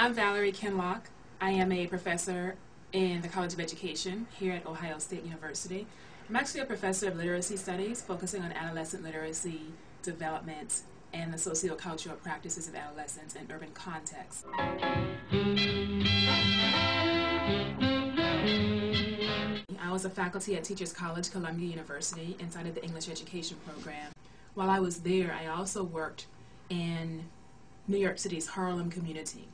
I'm Valerie Kinloch. I am a professor in the College of Education here at Ohio State University. I'm actually a professor of literacy studies, focusing on adolescent literacy development and the sociocultural practices of adolescents in urban contexts. I was a faculty at Teachers College, Columbia University, inside of the English education program. While I was there, I also worked in New York City's Harlem community.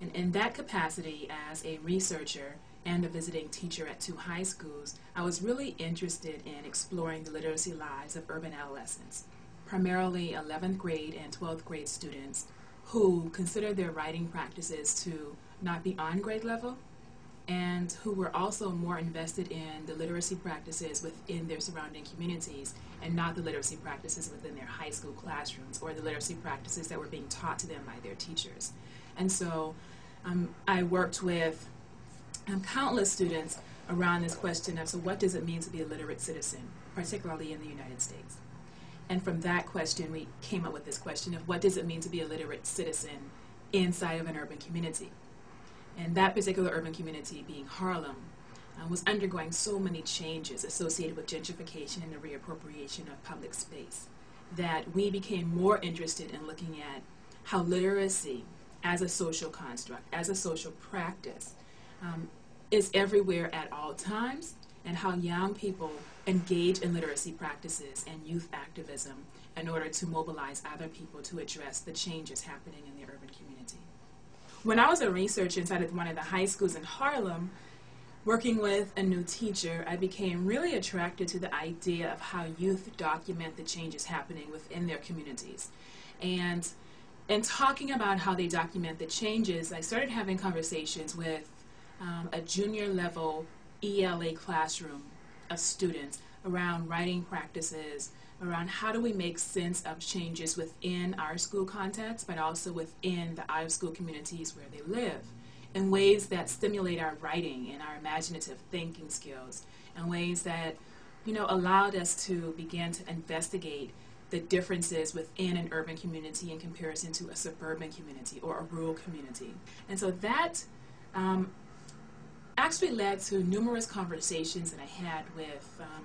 And in that capacity, as a researcher and a visiting teacher at two high schools, I was really interested in exploring the literacy lives of urban adolescents, primarily 11th grade and 12th grade students who considered their writing practices to not be on grade level and who were also more invested in the literacy practices within their surrounding communities and not the literacy practices within their high school classrooms or the literacy practices that were being taught to them by their teachers. And so um, I worked with um, countless students around this question of so what does it mean to be a literate citizen, particularly in the United States? And from that question, we came up with this question of what does it mean to be a literate citizen inside of an urban community? And that particular urban community, being Harlem, uh, was undergoing so many changes associated with gentrification and the reappropriation of public space that we became more interested in looking at how literacy as a social construct, as a social practice, um, is everywhere at all times, and how young people engage in literacy practices and youth activism in order to mobilize other people to address the changes happening in the urban community. When I was a researcher inside of one of the high schools in Harlem, working with a new teacher, I became really attracted to the idea of how youth document the changes happening within their communities. And in talking about how they document the changes, I started having conversations with um, a junior level ELA classroom of students around writing practices, around how do we make sense of changes within our school context, but also within the out of school communities where they live, in ways that stimulate our writing and our imaginative thinking skills, in ways that you know allowed us to begin to investigate the differences within an urban community in comparison to a suburban community or a rural community. And so that um, actually led to numerous conversations that I had with um,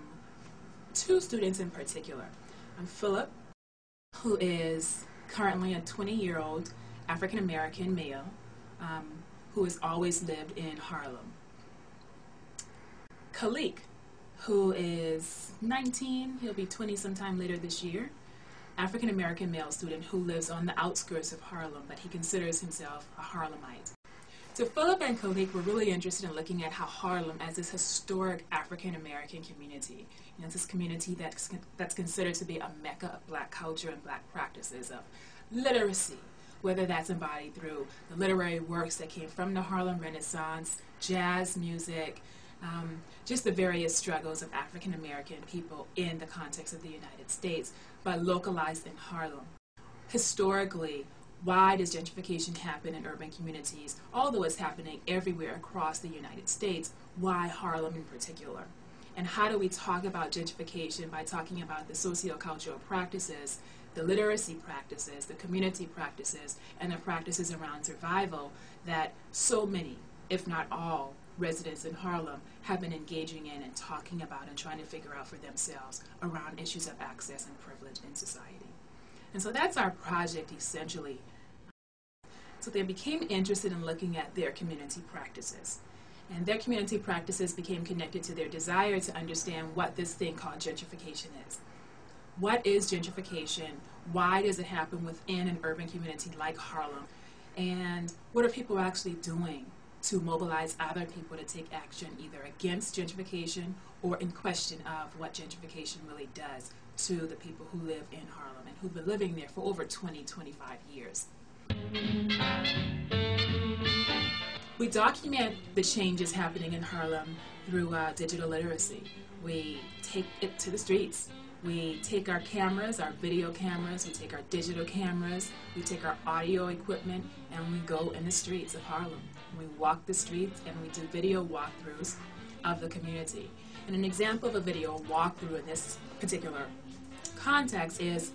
two students in particular. I'm Philip, who is currently a 20 year old African American male um, who has always lived in Harlem. Khalik, who is 19, he'll be 20 sometime later this year, African American male student who lives on the outskirts of Harlem, but he considers himself a Harlemite. So Philip and Khalik were really interested in looking at how Harlem, as this historic African American community, you know, this community that's, that's considered to be a mecca of black culture and black practices of literacy, whether that's embodied through the literary works that came from the Harlem Renaissance, jazz music, um, just the various struggles of African American people in the context of the United States, but localized in Harlem. Historically, why does gentrification happen in urban communities? Although it's happening everywhere across the United States, why Harlem in particular? And how do we talk about gentrification by talking about the sociocultural practices, the literacy practices, the community practices, and the practices around survival that so many, if not all, residents in Harlem have been engaging in and talking about and trying to figure out for themselves around issues of access and privilege in society. And so that's our project essentially so they became interested in looking at their community practices. And their community practices became connected to their desire to understand what this thing called gentrification is. What is gentrification? Why does it happen within an urban community like Harlem? And what are people actually doing to mobilize other people to take action either against gentrification or in question of what gentrification really does to the people who live in Harlem and who've been living there for over 20, 25 years. We document the changes happening in Harlem through uh, digital literacy. We take it to the streets. We take our cameras, our video cameras, we take our digital cameras, we take our audio equipment, and we go in the streets of Harlem. We walk the streets and we do video walkthroughs of the community. And an example of a video walkthrough in this particular context is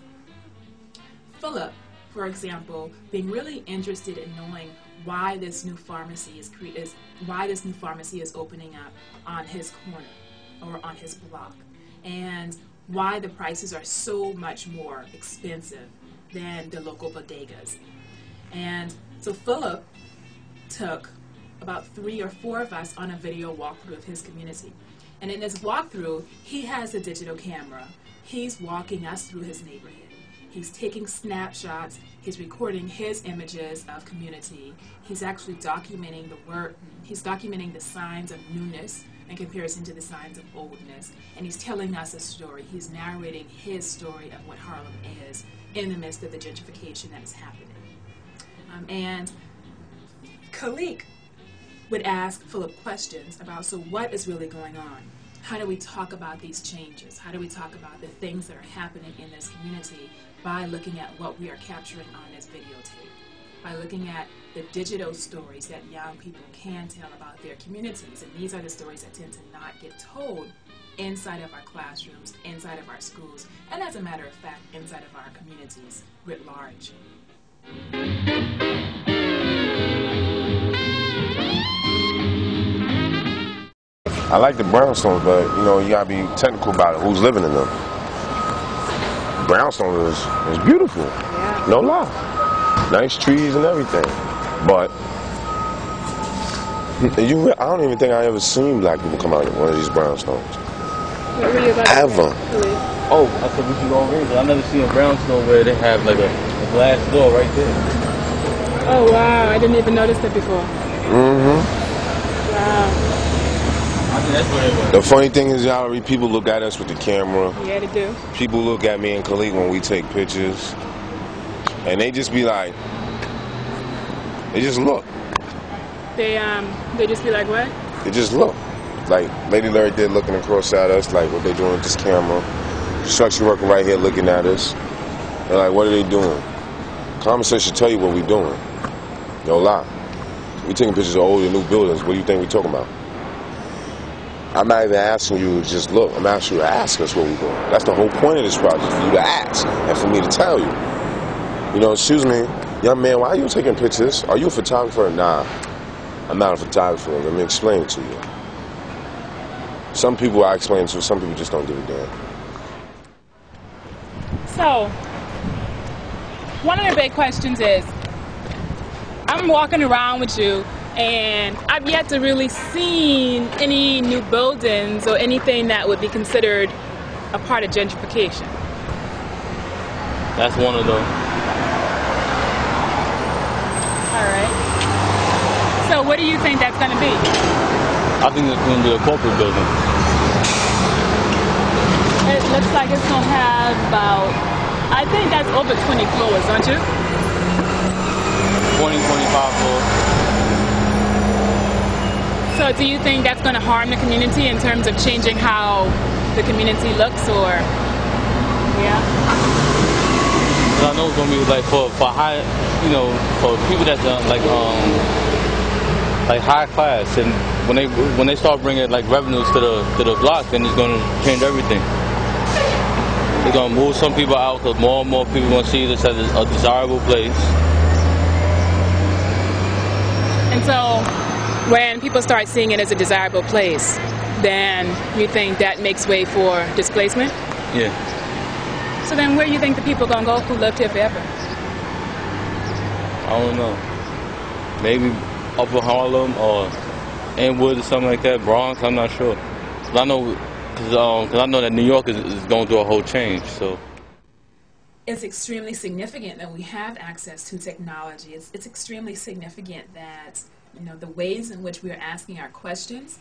Philip for example, being really interested in knowing why this new pharmacy is, is why this new pharmacy is opening up on his corner or on his block, and why the prices are so much more expensive than the local bodegas. And so Philip took about three or four of us on a video walkthrough of his community. And in this walkthrough, he has a digital camera. He's walking us through his neighborhood. He's taking snapshots. He's recording his images of community. He's actually documenting the work. He's documenting the signs of newness in comparison to the signs of oldness. And he's telling us a story. He's narrating his story of what Harlem is in the midst of the gentrification that is happening. Um, and Khalik would ask Philip questions about so what is really going on? How do we talk about these changes? How do we talk about the things that are happening in this community by looking at what we are capturing on this videotape? By looking at the digital stories that young people can tell about their communities. And these are the stories that tend to not get told inside of our classrooms, inside of our schools, and as a matter of fact, inside of our communities writ large. I like the brownstones, but you know you gotta be technical about it. Who's living in them? Brownstone is is beautiful, Yeah. no lie. Nice trees and everything, but you, I don't even think I ever seen black people come out of one of these brownstones. What were you about to say? Ever. Oh, I said, what you gonna raise it? I never seen a brownstone where they have like a, a glass door right there. Oh wow, I didn't even notice that before. Mm-hmm. Wow. I think that's where they were. The funny thing is, y'all, people look at us with the camera. Yeah, they do. People look at me and Khalid when we take pictures, and they just be like, they just look. They um they just be like what? They just look. Like Lady Larry did looking across at us, like what they doing with this camera. Structure working right here looking at us. They're like, what are they doing? Common sense should tell you what we doing. No lie. We taking pictures of old and new buildings. What do you think we talking about? I'm not even asking you to just look. I'm asking you to ask us what we doing. That's the whole point of this project, for you to ask and for me to tell you. You know, excuse me, young man, why are you taking pictures? Are you a photographer? Nah, I'm not a photographer. Let me explain it to you. Some people I explain to, some people just don't give a damn. So one of the big questions is I'm walking around with you and I've yet to really seen any new buildings or anything that would be considered a part of gentrification. That's one of them. All right. So what do you think that's going to be? I think it's gonna be a corporate building. It looks like it's going to have about, I think that's over 20 floors, don't you? 20, 25 floors. So do you think that's going to harm the community in terms of changing how the community looks or? yeah? I know it's gonna be like for for high, you know, for people that's uh, like um like high class, and when they when they start bringing like revenues to the to the block, then it's gonna change everything. It's gonna move some people out because more and more people gonna see this as a desirable place. And so when people start seeing it as a desirable place, then you think that makes way for displacement? Yeah. So then where do you think the people going to go who lived here forever? I don't know. Maybe Upper Harlem or Inwood or something like that. Bronx. I'm not sure. 'Cause I know, cause, um, 'cause I know that New York is, is going through a whole change. So it's extremely significant that we have access to technology. It's, it's extremely significant that you know the ways in which we are asking our questions,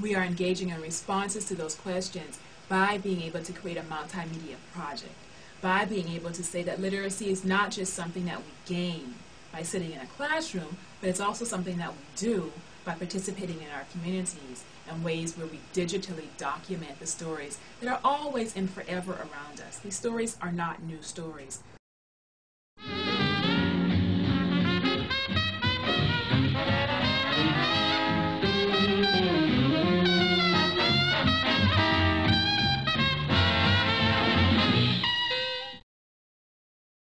we are engaging in responses to those questions by being able to create a multimedia project, by being able to say that literacy is not just something that we gain by sitting in a classroom, but it's also something that we do by participating in our communities in ways where we digitally document the stories that are always and forever around us. These stories are not new stories.